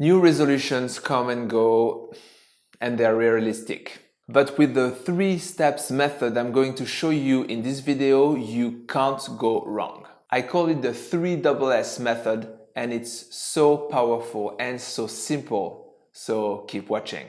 New resolutions come and go and they're realistic. But with the three steps method I'm going to show you in this video, you can't go wrong. I call it the three S method and it's so powerful and so simple. So keep watching.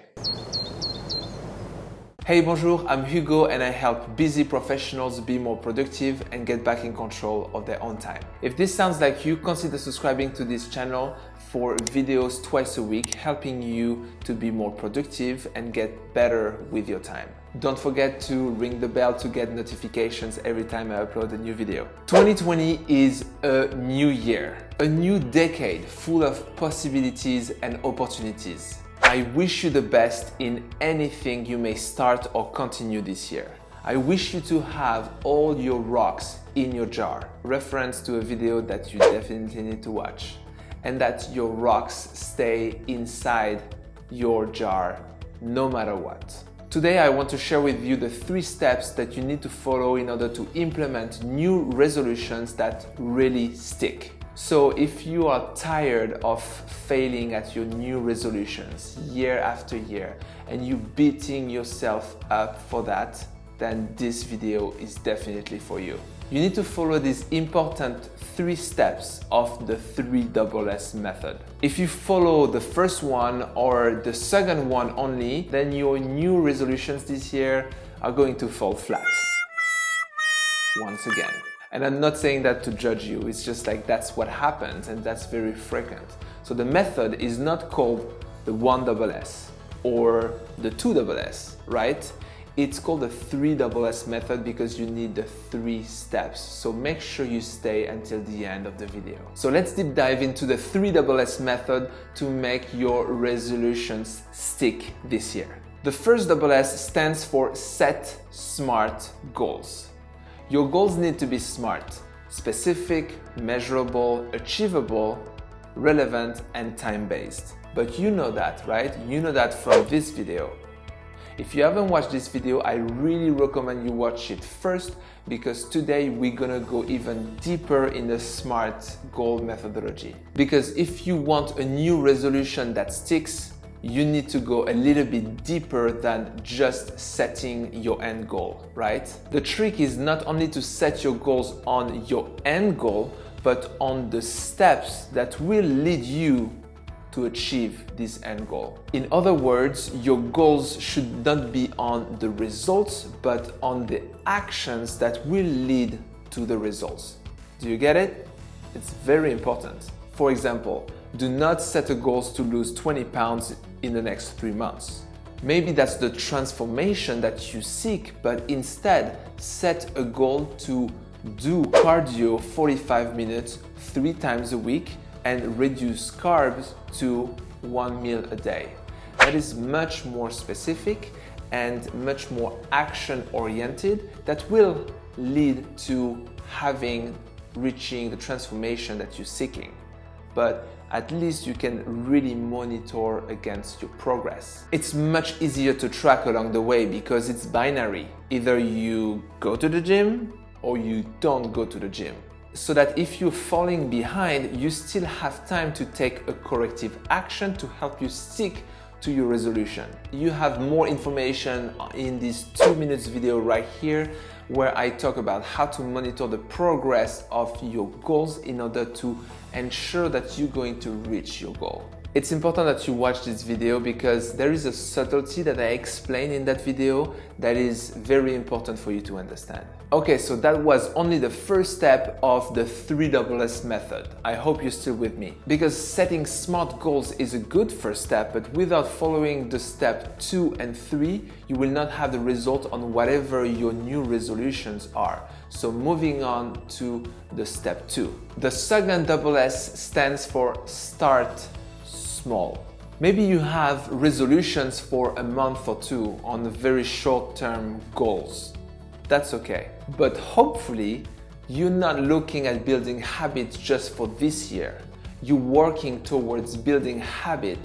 Hey bonjour, I'm Hugo and I help busy professionals be more productive and get back in control of their own time. If this sounds like you, consider subscribing to this channel for videos twice a week, helping you to be more productive and get better with your time. Don't forget to ring the bell to get notifications every time I upload a new video. 2020 is a new year, a new decade full of possibilities and opportunities. I wish you the best in anything you may start or continue this year. I wish you to have all your rocks in your jar, reference to a video that you definitely need to watch, and that your rocks stay inside your jar no matter what. Today I want to share with you the three steps that you need to follow in order to implement new resolutions that really stick. So if you are tired of failing at your new resolutions year after year and you beating yourself up for that, then this video is definitely for you. You need to follow these important three steps of the 3 S method. If you follow the first one or the second one only, then your new resolutions this year are going to fall flat. Once again. And I'm not saying that to judge you, it's just like that's what happens and that's very frequent. So the method is not called the 1SS or the 2SS, right? It's called the 3SS method because you need the three steps. So make sure you stay until the end of the video. So let's deep dive into the 3SS method to make your resolutions stick this year. The first double S stands for set smart goals. Your goals need to be smart, specific, measurable, achievable, relevant, and time-based. But you know that, right? You know that from this video. If you haven't watched this video, I really recommend you watch it first because today we're gonna go even deeper in the SMART goal methodology. Because if you want a new resolution that sticks, you need to go a little bit deeper than just setting your end goal, right? The trick is not only to set your goals on your end goal, but on the steps that will lead you to achieve this end goal. In other words, your goals should not be on the results, but on the actions that will lead to the results. Do you get it? It's very important. For example, do not set a goal to lose 20 pounds in the next three months. Maybe that's the transformation that you seek, but instead set a goal to do cardio 45 minutes three times a week and reduce carbs to one meal a day. That is much more specific and much more action oriented that will lead to having reaching the transformation that you're seeking but at least you can really monitor against your progress. It's much easier to track along the way because it's binary. Either you go to the gym or you don't go to the gym. So that if you're falling behind, you still have time to take a corrective action to help you stick to your resolution. You have more information in this two minutes video right here where I talk about how to monitor the progress of your goals in order to ensure that you're going to reach your goal. It's important that you watch this video because there is a subtlety that I explain in that video that is very important for you to understand. Okay, so that was only the first step of the 3SS method. I hope you're still with me. Because setting smart goals is a good first step, but without following the step 2 and 3, you will not have the result on whatever your new resolutions are. So moving on to the step 2. The second double S stands for start small. Maybe you have resolutions for a month or two on very short-term goals. That's okay. But hopefully, you're not looking at building habits just for this year. You're working towards building habit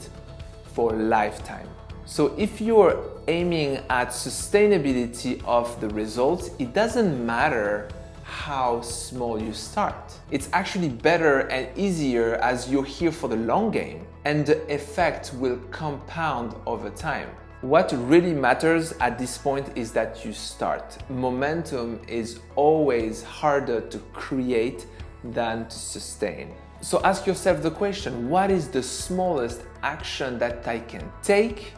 for a lifetime. So if you're aiming at sustainability of the results, it doesn't matter how small you start. It's actually better and easier as you're here for the long game and the effect will compound over time. What really matters at this point is that you start. Momentum is always harder to create than to sustain. So ask yourself the question, what is the smallest action that I can take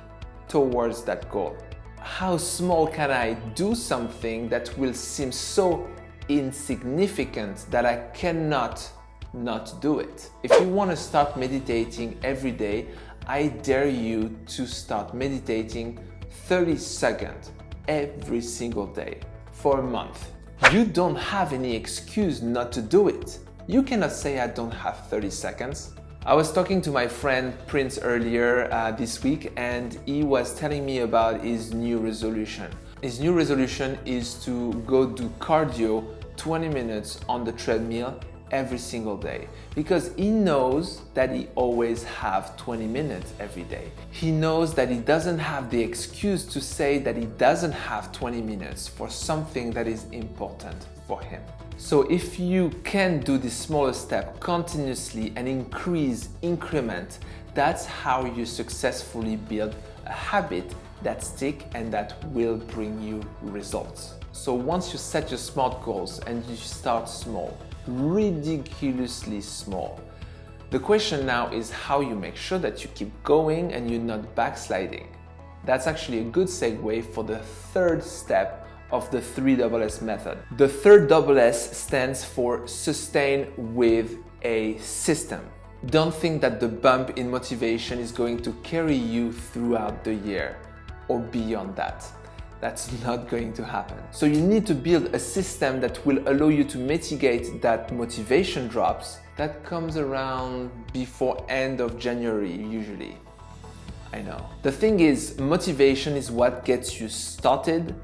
towards that goal? How small can I do something that will seem so insignificant that I cannot not do it? If you want to start meditating every day, I dare you to start meditating 30 seconds every single day for a month. You don't have any excuse not to do it. You cannot say I don't have 30 seconds. I was talking to my friend Prince earlier uh, this week and he was telling me about his new resolution. His new resolution is to go do cardio 20 minutes on the treadmill every single day because he knows that he always have 20 minutes every day. He knows that he doesn't have the excuse to say that he doesn't have 20 minutes for something that is important for him. So if you can do this smaller step continuously and increase increment, that's how you successfully build a habit that stick and that will bring you results. So once you set your SMART goals and you start small, ridiculously small. The question now is how you make sure that you keep going and you're not backsliding. That's actually a good segue for the third step of the 3SS method. The third S stands for sustain with a system. Don't think that the bump in motivation is going to carry you throughout the year or beyond that. That's not going to happen. So you need to build a system that will allow you to mitigate that motivation drops that comes around before end of January usually. I know. The thing is, motivation is what gets you started,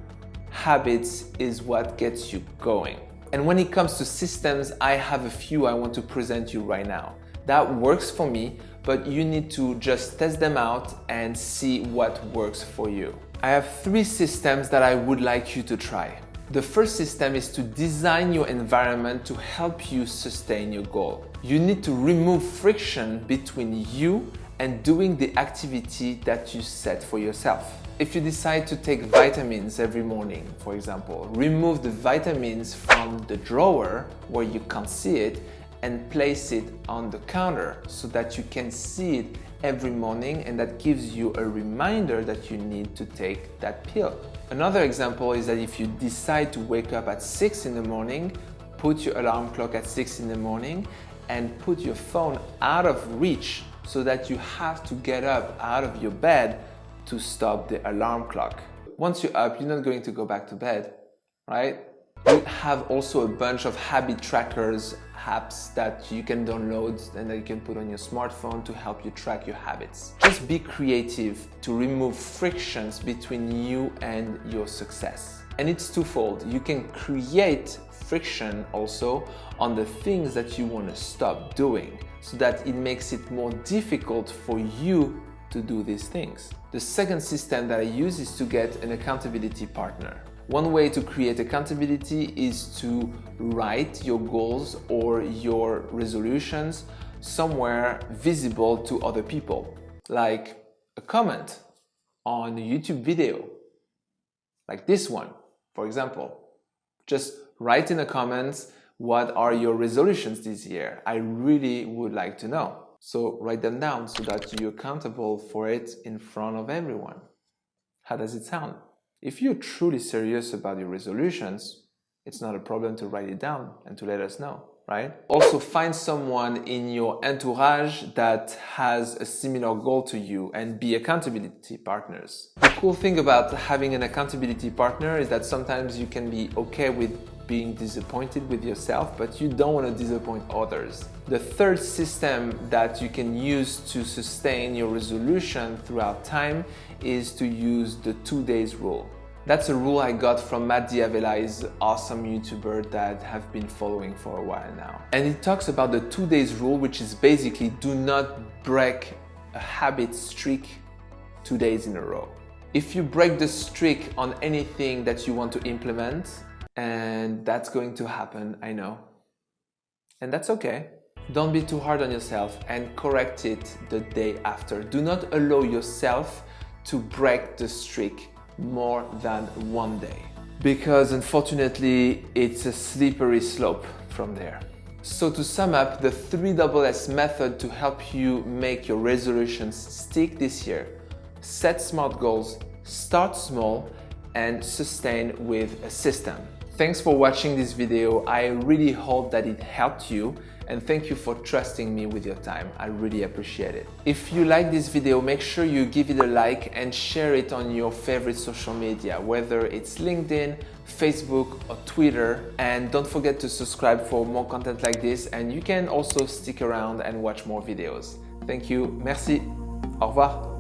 habits is what gets you going. And when it comes to systems, I have a few I want to present you right now. That works for me, but you need to just test them out and see what works for you. I have three systems that I would like you to try. The first system is to design your environment to help you sustain your goal. You need to remove friction between you and doing the activity that you set for yourself. If you decide to take vitamins every morning, for example, remove the vitamins from the drawer where you can't see it and place it on the counter so that you can see it every morning and that gives you a reminder that you need to take that pill. Another example is that if you decide to wake up at 6 in the morning, put your alarm clock at 6 in the morning and put your phone out of reach so that you have to get up out of your bed to stop the alarm clock. Once you're up, you're not going to go back to bed, right? We have also a bunch of habit trackers apps that you can download and that you can put on your smartphone to help you track your habits. Just be creative to remove frictions between you and your success. And it's twofold. You can create friction also on the things that you want to stop doing so that it makes it more difficult for you to do these things. The second system that I use is to get an accountability partner. One way to create accountability is to write your goals or your resolutions somewhere visible to other people, like a comment on a YouTube video, like this one, for example. Just write in the comments what are your resolutions this year. I really would like to know. So write them down so that you're accountable for it in front of everyone. How does it sound? If you're truly serious about your resolutions, it's not a problem to write it down and to let us know, right? Also find someone in your entourage that has a similar goal to you and be accountability partners. The cool thing about having an accountability partner is that sometimes you can be okay with being disappointed with yourself, but you don't want to disappoint others. The third system that you can use to sustain your resolution throughout time is to use the two days rule. That's a rule I got from Matt D'Avella, is awesome YouTuber that have been following for a while now. And it talks about the two days rule, which is basically do not break a habit streak two days in a row. If you break the streak on anything that you want to implement, and that's going to happen, I know. And that's okay. Don't be too hard on yourself and correct it the day after. Do not allow yourself to break the streak more than one day because unfortunately it's a slippery slope from there. So to sum up, the 3SS method to help you make your resolutions stick this year. Set smart goals, start small and sustain with a system. Thanks for watching this video. I really hope that it helped you and thank you for trusting me with your time. I really appreciate it. If you like this video, make sure you give it a like and share it on your favorite social media, whether it's LinkedIn, Facebook or Twitter. And don't forget to subscribe for more content like this and you can also stick around and watch more videos. Thank you. Merci. Au revoir.